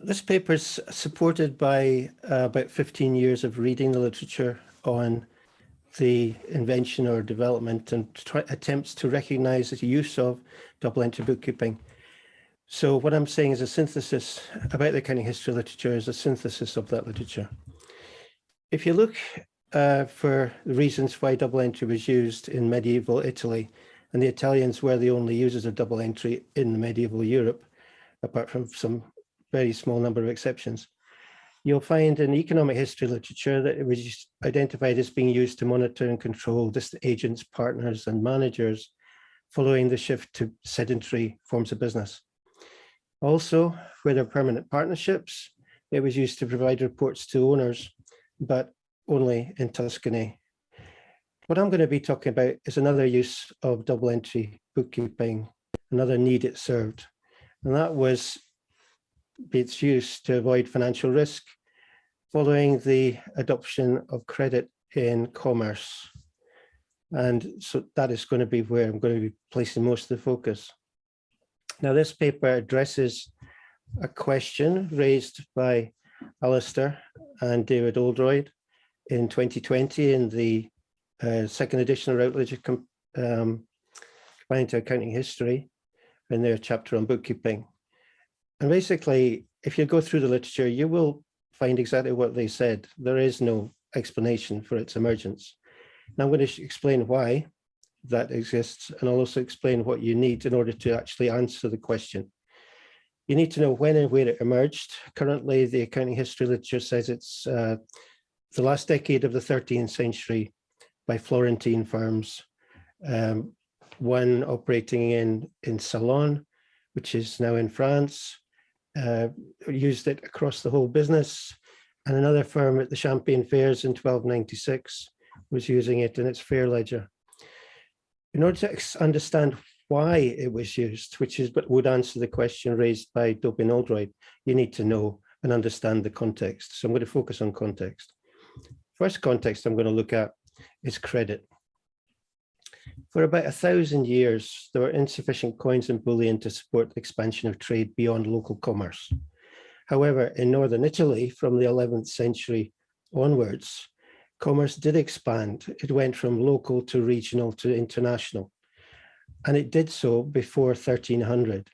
This paper is supported by uh, about 15 years of reading the literature on the invention or development and attempts to recognize the use of double entry bookkeeping. So what I'm saying is a synthesis about the accounting history literature is a synthesis of that literature. If you look uh, for the reasons why double entry was used in medieval Italy, and the Italians were the only users of double entry in medieval Europe, apart from some very small number of exceptions. You'll find in economic history literature that it was identified as being used to monitor and control agents, partners, and managers following the shift to sedentary forms of business. Also, where there are permanent partnerships, it was used to provide reports to owners, but only in Tuscany. What I'm going to be talking about is another use of double entry bookkeeping, another need it served. And that was its use to avoid financial risk following the adoption of credit in commerce. And so that is going to be where I'm going to be placing most of the focus. Now, this paper addresses a question raised by Alistair and David Oldroyd in 2020 in the uh, second edition of Routledge um, Companion to Accounting History in their chapter on bookkeeping. And basically, if you go through the literature, you will find exactly what they said. There is no explanation for its emergence. Now I'm going to explain why that exists and I'll also explain what you need in order to actually answer the question. You need to know when and where it emerged. Currently, the accounting history literature says it's uh, the last decade of the 13th century by Florentine firms, um, one operating in, in Salon, which is now in France, uh, used it across the whole business. And another firm at the Champagne Fairs in 1296 was using it in its fair ledger. In order to understand why it was used, which is what would answer the question raised by Dobin Oldroyd, you need to know and understand the context. So I'm going to focus on context. First context I'm going to look at is credit. For about a thousand years, there were insufficient coins and bullion to support the expansion of trade beyond local commerce. However, in northern Italy, from the 11th century onwards, commerce did expand. It went from local to regional to international. And it did so before 1300.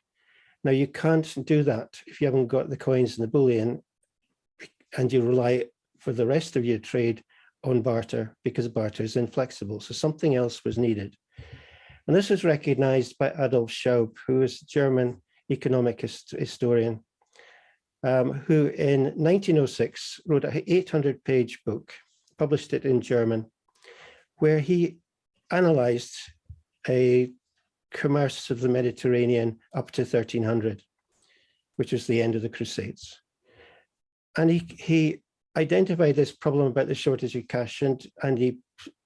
Now, you can't do that if you haven't got the coins and the bullion and you rely for the rest of your trade on barter because barter is inflexible. So something else was needed. And this was recognized by Adolf Schaube, who is a German economic hist historian, um, who in 1906 wrote an 800 page book, published it in German, where he analyzed a commerce of the Mediterranean up to 1300, which was the end of the Crusades. And he, he identified this problem about the shortage of cash and, and he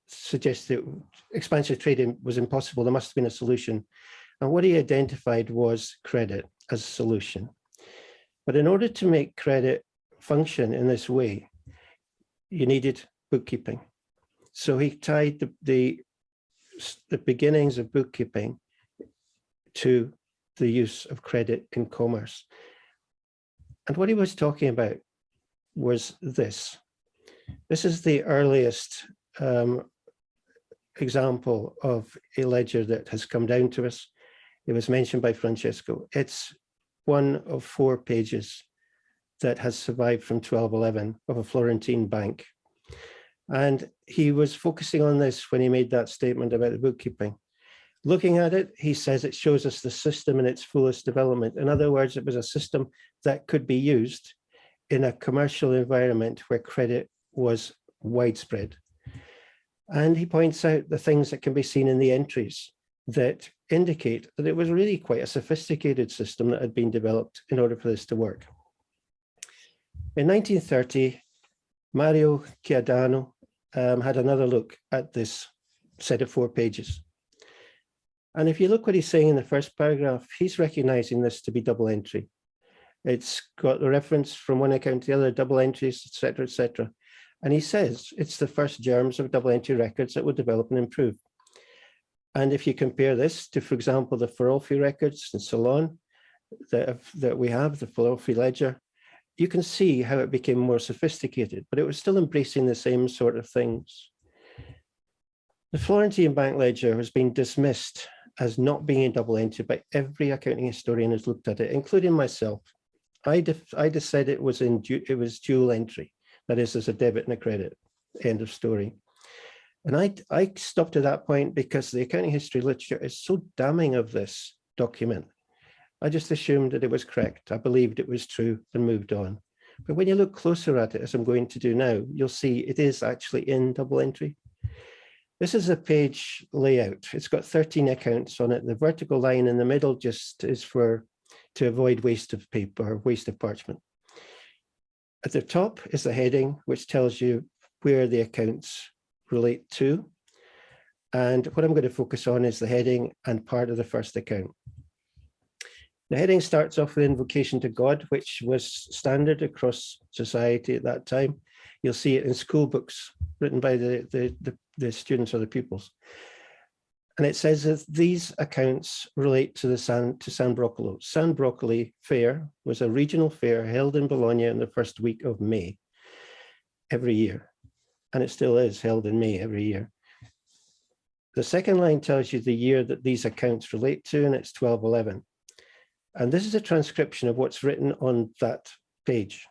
suggested that expansive trading was impossible. There must have been a solution. And what he identified was credit as a solution. But in order to make credit function in this way, you needed bookkeeping. So he tied the, the, the beginnings of bookkeeping to the use of credit in commerce. And what he was talking about was this. This is the earliest um, example of a ledger that has come down to us. It was mentioned by Francesco. It's one of four pages that has survived from 1211 of a Florentine bank. And he was focusing on this when he made that statement about the bookkeeping. Looking at it, he says it shows us the system in its fullest development. In other words, it was a system that could be used in a commercial environment where credit was widespread. And he points out the things that can be seen in the entries that indicate that it was really quite a sophisticated system that had been developed in order for this to work. In 1930, Mario Chiaudano um, had another look at this set of four pages. And if you look what he's saying in the first paragraph, he's recognizing this to be double entry. It's got the reference from one account to the other, double entries, etc., etc. And he says it's the first germs of double entry records that will develop and improve. And if you compare this to, for example, the Farolfi records and Salon that, that we have, the Farolfi ledger, you can see how it became more sophisticated, but it was still embracing the same sort of things. The Florentine Bank Ledger has been dismissed as not being a double entry by every accounting historian who's looked at it, including myself. I, I just said it was in it was dual entry, that is, as a debit and a credit. End of story. And I, I stopped at that point because the accounting history literature is so damning of this document. I just assumed that it was correct. I believed it was true and moved on. But when you look closer at it, as I'm going to do now, you'll see it is actually in double entry. This is a page layout. It's got 13 accounts on it. The vertical line in the middle just is for to avoid waste of paper, waste of parchment. At the top is the heading, which tells you where the accounts relate to. And what I'm going to focus on is the heading and part of the first account. The heading starts off with invocation to God, which was standard across society at that time. You'll see it in school books written by the, the, the, the students or the pupils. And it says that these accounts relate to the San, to San Procolo. San Procolo Fair was a regional fair held in Bologna in the first week of May every year. And it still is held in May every year. The second line tells you the year that these accounts relate to, and it's 1211. And this is a transcription of what's written on that page.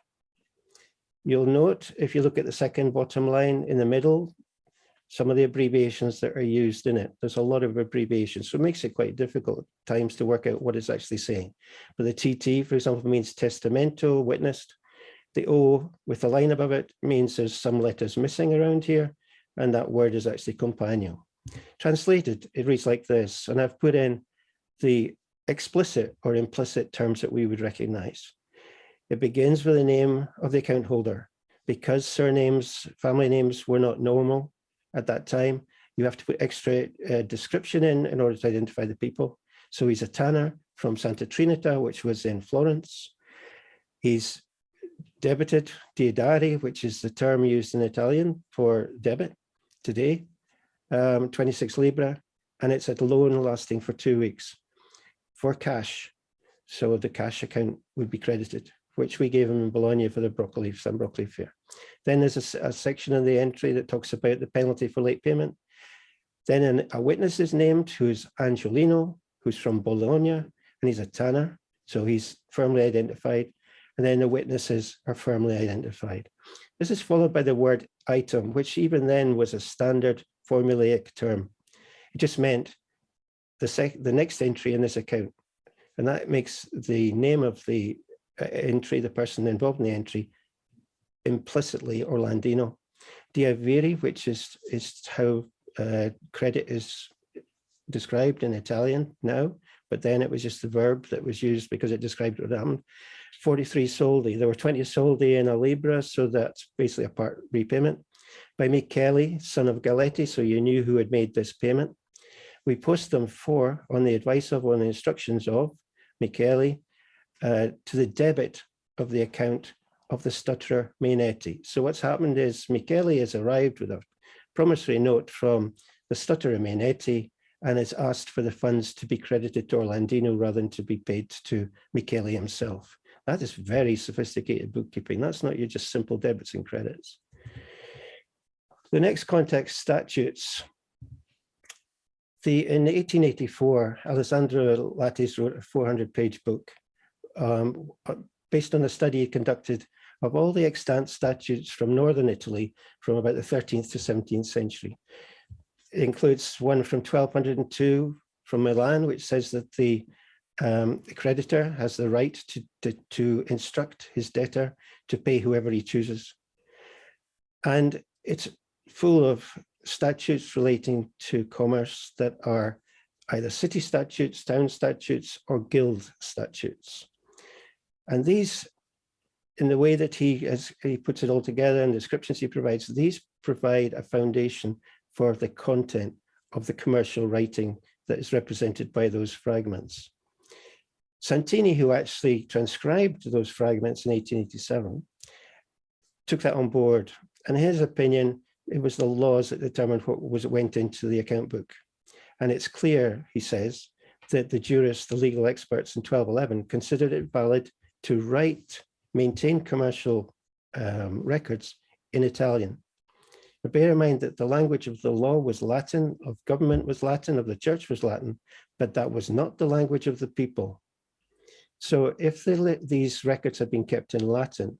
You'll note, if you look at the second bottom line in the middle, some of the abbreviations that are used in it. There's a lot of abbreviations, so it makes it quite difficult times to work out what it's actually saying. But the TT, for example, means testamento, witnessed. The O with the line above it means there's some letters missing around here, and that word is actually compagno. Translated, it reads like this, and I've put in the explicit or implicit terms that we would recognize. It begins with the name of the account holder. Because surnames, family names were not normal at that time, you have to put extra uh, description in in order to identify the people. So he's a tanner from Santa Trinita, which was in Florence. He's debited diedare, which is the term used in Italian for debit today, um, 26 libra, and it's a loan lasting for two weeks for cash. So the cash account would be credited, which we gave him in Bologna for the broccoli, San Procolo Fair. Then there's a, a, section in the entry that talks about the penalty for late payment. Then an, a witness is named who's Angelino, who's from Bologna, and he's a tanner. So he's firmly identified. And then the witnesses are firmly identified. This is followed by the word item, which even then was a standard formulaic term. It just meant the, the next entry in this account. And that makes the name of the entry, the person involved in the entry, implicitly Orlandino. Diaviri, which is, is how uh, credit is described in Italian now, but then it was just the verb that was used because it described what happened. 43 soldi, there were 20 soldi in a libra, so that's basically a part repayment. By Michele, son of Galetti, so you knew who had made this payment. We post them for, on the advice of, on the instructions of Michele, uh, to the debit of the account of the stutterer Mainetti. So what's happened is Michele has arrived with a promissory note from the stutterer Mainetti and has asked for the funds to be credited to Orlandino rather than to be paid to Michele himself. That is very sophisticated bookkeeping. That's not your just simple debits and credits. The next context statutes the, in 1884, Alessandro Lattes wrote a 400 page book um, uh, based on a study conducted of all the extant statutes from Northern Italy from about the 13th to 17th century. It includes one from 1202 from Milan, which says that the, um, the creditor has the right to, to, to instruct his debtor to pay whoever he chooses. And it's full of statutes relating to commerce that are either city statutes, town statutes, or guild statutes. And these, in the way that he, he puts it all together and the descriptions he provides, these provide a foundation for the content of the commercial writing that is represented by those fragments. Santini, who actually transcribed those fragments in 1887, took that on board. And in his opinion it was the laws that determined what was went into the account book. And it's clear, he says, that the jurists, the legal experts in 1211 considered it valid to write maintain commercial um, records in Italian. But bear in mind that the language of the law was Latin, of government was Latin, of the church was Latin, but that was not the language of the people. So if the, these records had been kept in Latin,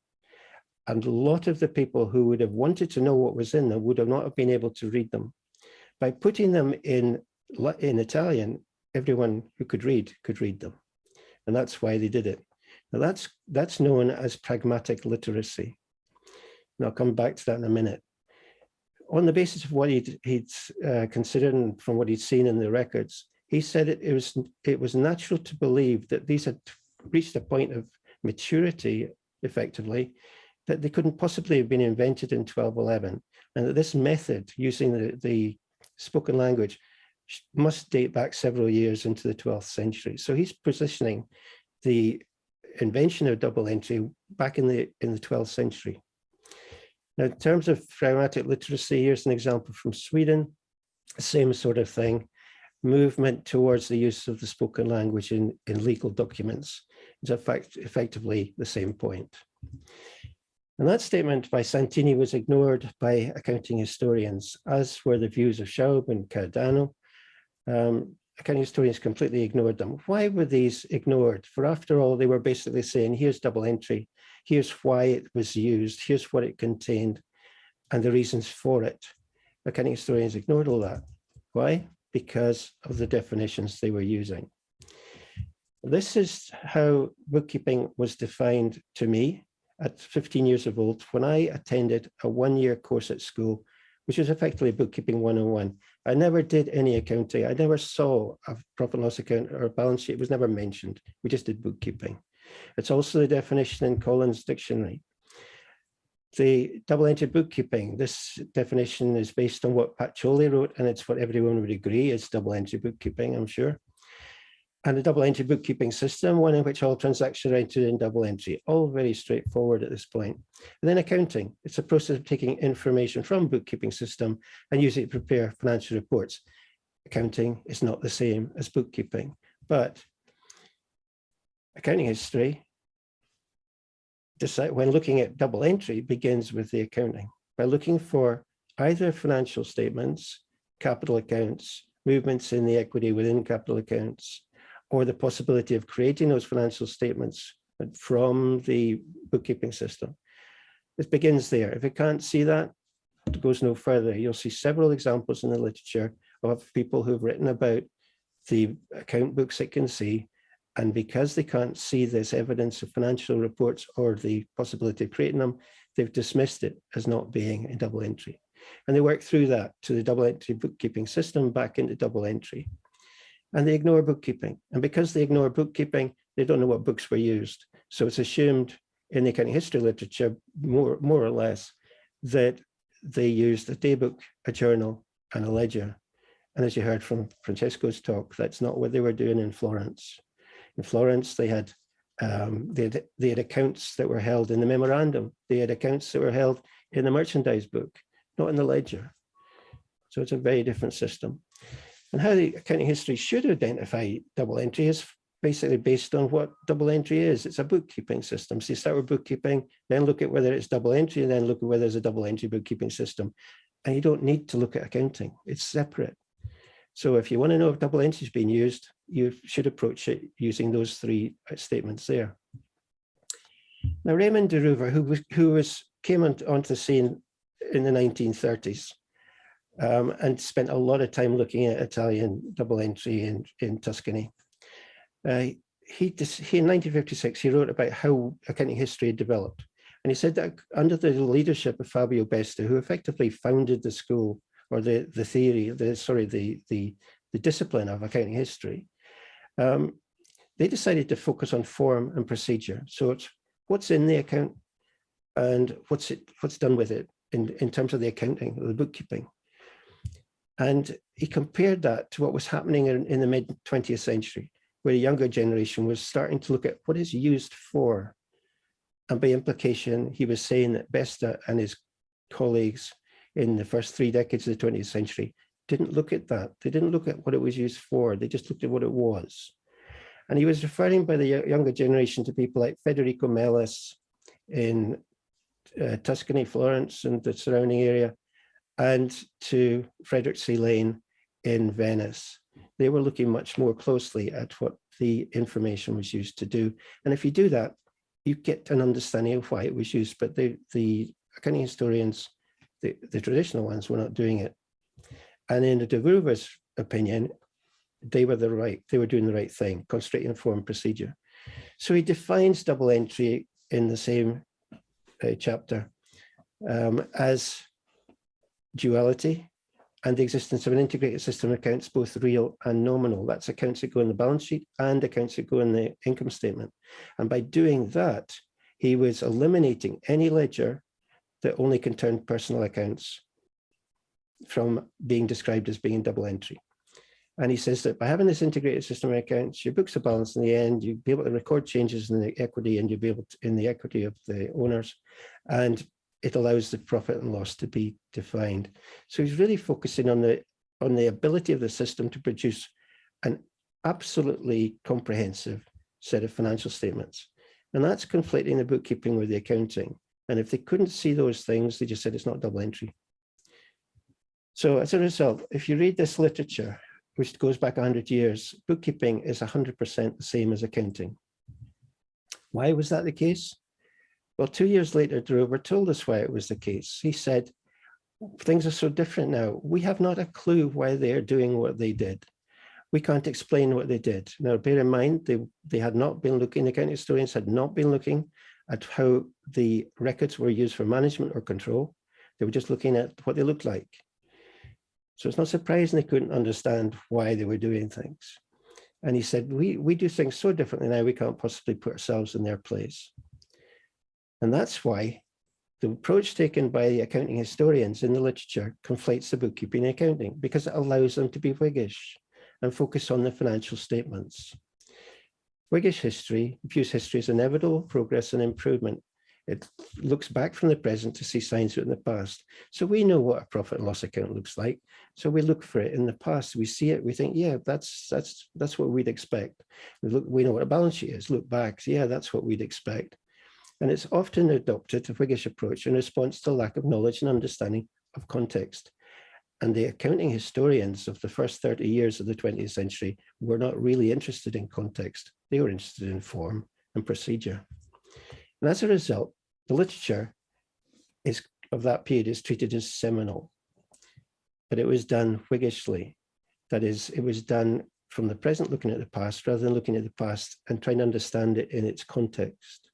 and a lot of the people who would have wanted to know what was in them would have not have been able to read them. By putting them in, in Italian, everyone who could read could read them. And that's why they did it. Now that's, that's known as pragmatic literacy. And I'll come back to that in a minute. On the basis of what he'd, he'd uh, considered and from what he'd seen in the records, he said it, it, was, it was natural to believe that these had reached a point of maturity, effectively, that they couldn't possibly have been invented in 1211, and that this method, using the, the spoken language, must date back several years into the 12th century. So he's positioning the invention of double entry back in the in the 12th century. Now, in terms of pragmatic literacy, here's an example from Sweden, same sort of thing, movement towards the use of the spoken language in, in legal documents. It's effect, effectively the same point. And that statement by Santini was ignored by accounting historians, as were the views of Schaube and Chiaudano, um, accounting historians completely ignored them. Why were these ignored? For after all, they were basically saying, here's double entry, here's why it was used, here's what it contained, and the reasons for it. Accounting historians ignored all that. Why? Because of the definitions they were using. This is how bookkeeping was defined to me at 15 years of old when I attended a one-year course at school which was effectively bookkeeping 101. I never did any accounting. I never saw a profit and loss account or a balance sheet. It was never mentioned. We just did bookkeeping. It's also the definition in Collins Dictionary. The double-entry bookkeeping, this definition is based on what Pat Pacioli wrote, and it's what everyone would agree is double-entry bookkeeping, I'm sure and a double entry bookkeeping system, one in which all transactions are entered in double entry, all very straightforward at this point. And then accounting, it's a process of taking information from bookkeeping system and using it to prepare financial reports. Accounting is not the same as bookkeeping, but accounting history, when looking at double entry, begins with the accounting by looking for either financial statements, capital accounts, movements in the equity within capital accounts, or the possibility of creating those financial statements from the bookkeeping system. It begins there. If it can't see that, it goes no further. You'll see several examples in the literature of people who've written about the account books it can see. And because they can't see this evidence of financial reports or the possibility of creating them, they've dismissed it as not being a double entry. And they work through that to the double entry bookkeeping system back into double entry and they ignore bookkeeping. And because they ignore bookkeeping, they don't know what books were used. So it's assumed in the accounting history literature, more, more or less, that they used a daybook, a journal, and a ledger. And as you heard from Francesco's talk, that's not what they were doing in Florence. In Florence, they had um, they had, they had accounts that were held in the memorandum. They had accounts that were held in the merchandise book, not in the ledger. So it's a very different system. And how the accounting history should identify double entry is basically based on what double entry is. It's a bookkeeping system. So you start with bookkeeping, then look at whether it's double entry, and then look at whether there's a double entry bookkeeping system. And you don't need to look at accounting. It's separate. So if you want to know if double entry is being used, you should approach it using those three uh, statements there. Now, Raymond de Roover, who was, who was came on, onto the scene in the 1930s, um, and spent a lot of time looking at Italian double entry in, in Tuscany. Uh, he, he, in 1956, he wrote about how accounting history had developed. And he said that under the leadership of Fabio Besta, who effectively founded the school or the, the theory, the sorry, the, the, the discipline of accounting history, um, they decided to focus on form and procedure. So it's what's in the account and what's it, what's done with it in, in terms of the accounting, the bookkeeping. And he compared that to what was happening in, in the mid 20th century, where a younger generation was starting to look at what is used for. And by implication, he was saying that Besta and his colleagues in the first three decades of the 20th century didn't look at that. They didn't look at what it was used for. They just looked at what it was. And he was referring by the younger generation to people like Federico Melis, in uh, Tuscany, Florence and the surrounding area, and to Frederick C. Lane in Venice. They were looking much more closely at what the information was used to do. And if you do that, you get an understanding of why it was used, but the, the accounting historians, the, the traditional ones were not doing it. And in de Roover's opinion, they were the right, they were doing the right thing, constraint informed procedure. So he defines double entry in the same uh, chapter um, as duality and the existence of an integrated system accounts, both real and nominal. That's accounts that go in the balance sheet and accounts that go in the income statement. And by doing that, he was eliminating any ledger that only concerned personal accounts from being described as being double entry. And he says that by having this integrated system of accounts, your books are balanced in the end, you'll be able to record changes in the equity and you'll be able to, in the equity of the owners. And it allows the profit and loss to be defined. So he's really focusing on the on the ability of the system to produce an absolutely comprehensive set of financial statements. And that's conflicting the bookkeeping with the accounting. And if they couldn't see those things, they just said it's not double entry. So as a result, if you read this literature, which goes back 100 years, bookkeeping is 100% the same as accounting. Why was that the case? Well, two years later, told us why it was the case. He said, things are so different now. We have not a clue why they're doing what they did. We can't explain what they did. Now, bear in mind, they, they had not been looking, the accounting historians had not been looking at how the records were used for management or control. They were just looking at what they looked like. So it's not surprising they couldn't understand why they were doing things. And he said, we, we do things so differently now, we can't possibly put ourselves in their place. And that's why the approach taken by the accounting historians in the literature conflates the bookkeeping and accounting because it allows them to be Whiggish and focus on the financial statements. Whiggish history views history as inevitable progress and improvement it looks back from the present to see signs of it in the past. So we know what a profit and loss account looks like. So we look for it in the past. We see it. We think, yeah, that's that's that's what we'd expect. We look. We know what a balance sheet is. Look back. Yeah, that's what we'd expect. And it's often adopted a Whiggish approach in response to lack of knowledge and understanding of context. And the accounting historians of the first 30 years of the 20th century were not really interested in context. They were interested in form and procedure. And as a result, the literature is of that period is treated as seminal, but it was done Whiggishly. That is, it was done from the present looking at the past rather than looking at the past and trying to understand it in its context.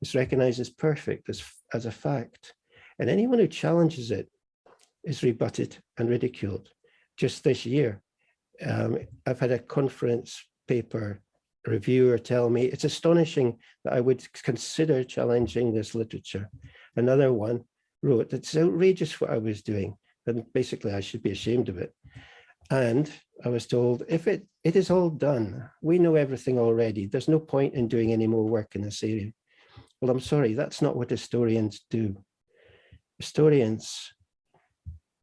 It's recognized as perfect, as, as a fact, and anyone who challenges it is rebutted and ridiculed. Just this year, um, I've had a conference paper reviewer tell me it's astonishing that I would consider challenging this literature. Another one wrote, it's outrageous what I was doing. And basically I should be ashamed of it. And I was told, if it, it is all done, we know everything already. There's no point in doing any more work in this area. Well, I'm sorry, that's not what historians do. Historians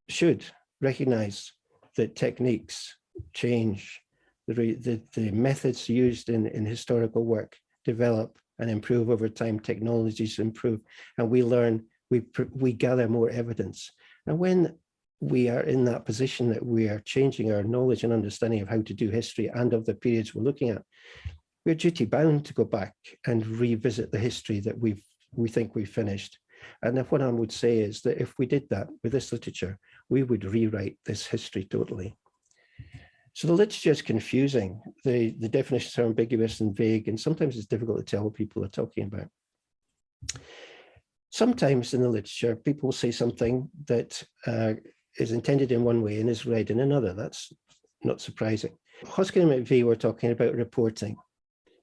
should recognize that techniques change the, the, the methods used in, in historical work develop and improve over time, technologies improve, and we learn, we, we gather more evidence. And when we are in that position that we are changing our knowledge and understanding of how to do history and of the periods we're looking at, we're duty bound to go back and revisit the history that we've we think we've finished. And if what I would say is that if we did that with this literature, we would rewrite this history totally. So the literature is confusing. The, the definitions are ambiguous and vague, and sometimes it's difficult to tell what people are talking about. Sometimes in the literature, people say something that uh, is intended in one way and is read in another. That's not surprising. Hoskin and Macve were talking about reporting.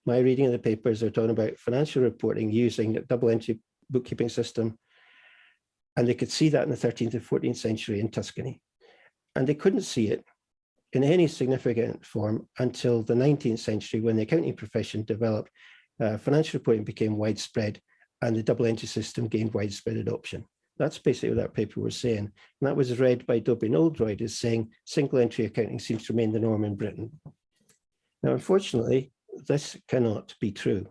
My reading of the papers are talking about financial reporting using a double entry bookkeeping system. And they could see that in the 13th and 14th century in Tuscany. And they couldn't see it in any significant form until the 19th century when the accounting profession developed, uh, financial reporting became widespread and the double entry system gained widespread adoption. That's basically what that paper was saying. And that was read by Dobie and Oldroyd as saying single entry accounting seems to remain the norm in Britain. Now, unfortunately, this cannot be true.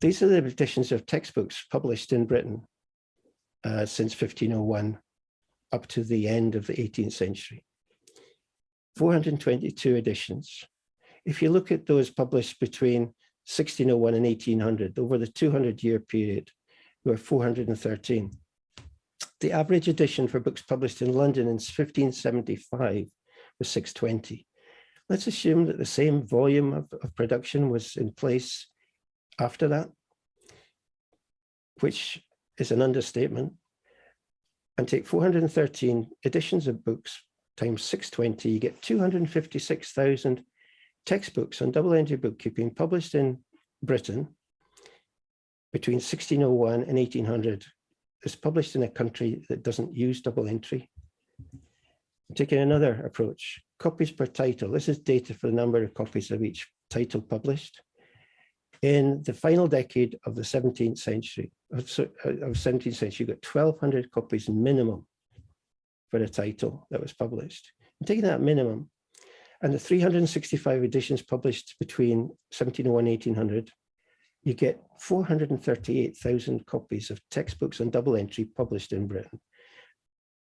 These are the editions of textbooks published in Britain uh, since 1501 up to the end of the 18th century. 422 editions. If you look at those published between 1601 and 1800, over the 200 year period, there were 413. The average edition for books published in London in 1575 was 620. Let's assume that the same volume of, of production was in place after that, which is an understatement, and take 413 editions of books times 620, you get 256,000 textbooks on double entry bookkeeping published in Britain between 1601 and 1800 is published in a country that doesn't use double entry. Taking another approach, copies per title. This is data for the number of copies of each title published. In the final decade of the 17th century, of, of 17th century, you got 1200 copies minimum for a title that was published. And taking that minimum and the 365 editions published between 1701 and 1800, you get 438,000 copies of textbooks on double entry published in Britain.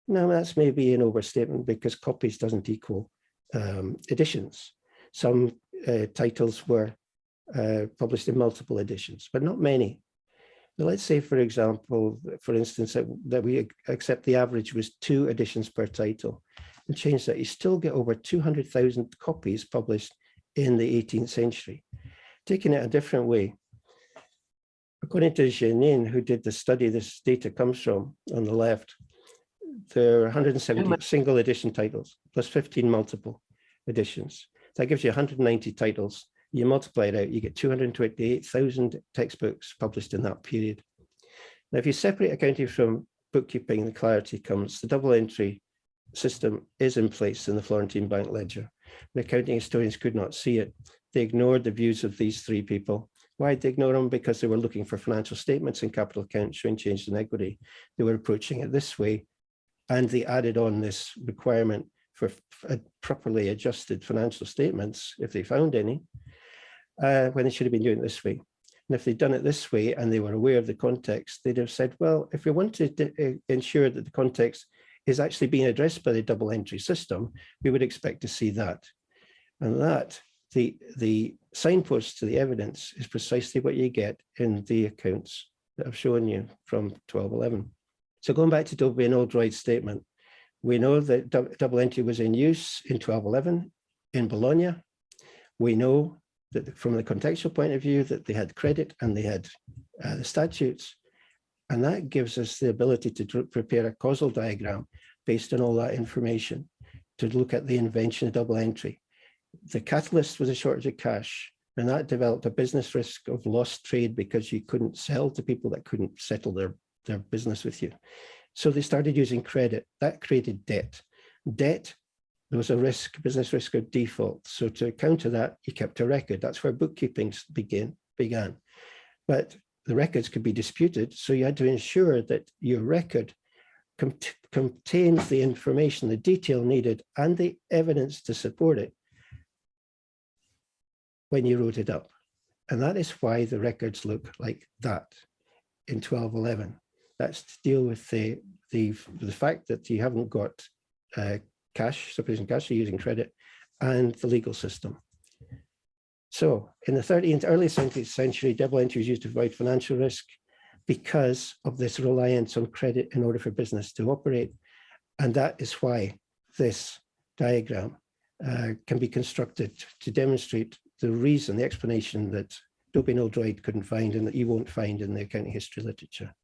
Now that's maybe an overstatement because copies doesn't equal um, editions. Some uh, titles were uh, published in multiple editions, but not many. Now, let's say, for example, for instance, that, that we accept the average was two editions per title and change that. You still get over 200,000 copies published in the 18th century. Taking it a different way, according to Jeanine, who did the study this data comes from on the left, there are 170 single edition titles plus 15 multiple editions. That gives you 190 titles. You multiply it out, you get 228,000 textbooks published in that period. Now, if you separate accounting from bookkeeping, the clarity comes. The double entry system is in place in the Florentine Bank Ledger. The accounting historians could not see it. They ignored the views of these three people. Why did they ignore them? Because they were looking for financial statements and capital accounts showing change in equity. They were approaching it this way, and they added on this requirement for properly adjusted financial statements, if they found any, uh, when they should have been doing it this way. And if they'd done it this way and they were aware of the context, they'd have said, well, if we want to uh, ensure that the context is actually being addressed by the double entry system, we would expect to see that. And that, the, the signpost to the evidence is precisely what you get in the accounts that I've shown you from 1211. So going back to Dobie and Oldroyd's statement, we know that double entry was in use in 1211 in Bologna. We know that from the contextual point of view that they had credit and they had uh, the statutes. And that gives us the ability to prepare a causal diagram based on all that information to look at the invention of double entry. The catalyst was a shortage of cash, and that developed a business risk of lost trade because you couldn't sell to people that couldn't settle their, their business with you. So they started using credit. That created debt. Debt, there was a risk, business risk of default. So to counter that, you kept a record. That's where bookkeeping began. began. But the records could be disputed. So you had to ensure that your record contains the information, the detail needed, and the evidence to support it when you wrote it up. And that is why the records look like that in 1211. That's to deal with the, the, the fact that you haven't got uh, cash, sufficient cash, you're using credit, and the legal system. So in the 13th, early 17th century, double entry was used to avoid financial risk because of this reliance on credit in order for business to operate. And that is why this diagram uh, can be constructed to demonstrate the reason, the explanation that Dobie Oldroyd couldn't find and that you won't find in the accounting history literature.